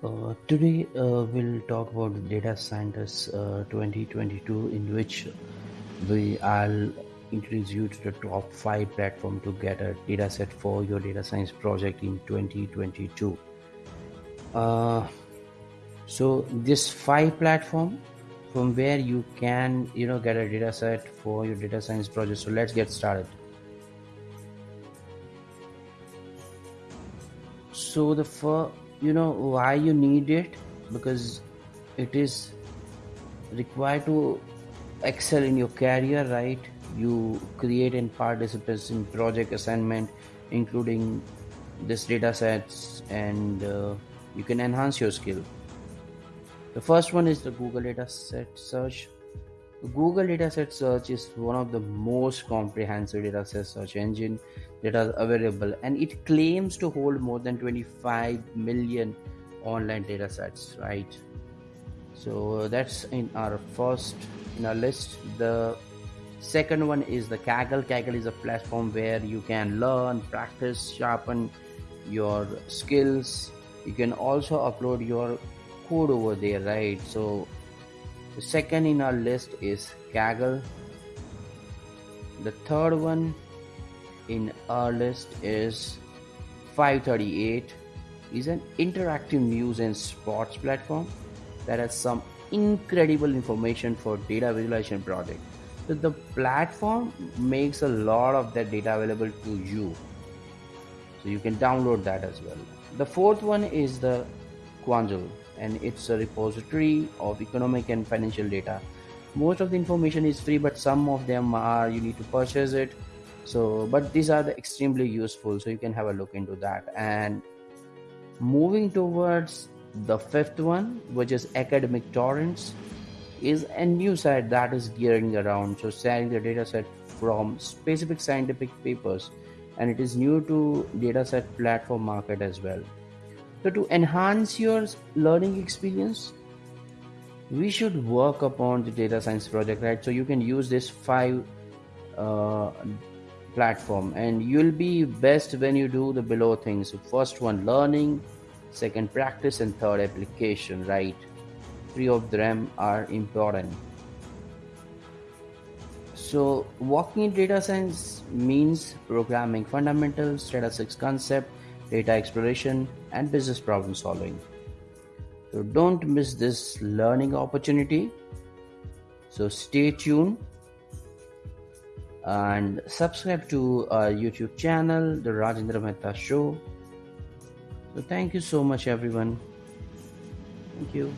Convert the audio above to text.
Uh, today uh, we'll talk about Data Scientist uh, 2022, in which we I'll introduce you to the top five platform to get a data set for your data science project in 2022. Uh, so this five platform from where you can you know get a data set for your data science project. So let's get started. So the first you know why you need it? Because it is required to excel in your career right? You create and participate in project assignment including this data sets and uh, you can enhance your skill. The first one is the google data set search Google Dataset Search is one of the most comprehensive dataset search engine that are available and it claims to hold more than 25 million online datasets, right? So that's in our first in our list. The second one is the Kaggle. Kaggle is a platform where you can learn, practice, sharpen your skills. You can also upload your code over there, right? So second in our list is Kaggle. The third one in our list is 538 is an interactive news and sports platform that has some incredible information for data visualization project. So the platform makes a lot of that data available to you. So you can download that as well. The fourth one is the Quandl and it's a repository of economic and financial data. Most of the information is free but some of them are you need to purchase it. So but these are the extremely useful so you can have a look into that. And moving towards the fifth one which is academic torrents is a new site that is gearing around so sharing the data set from specific scientific papers. And it is new to dataset platform market as well so to enhance your learning experience, we should work upon the data science project, right? So you can use this five uh, platform and you'll be best when you do the below things. So first one, learning, second, practice, and third, application, right? Three of them are important. So working in data science means programming fundamentals, statistics concept, data exploration, and business problem solving. So don't miss this learning opportunity. So stay tuned and subscribe to our YouTube channel, The Rajendra Mehta Show. So thank you so much, everyone. Thank you.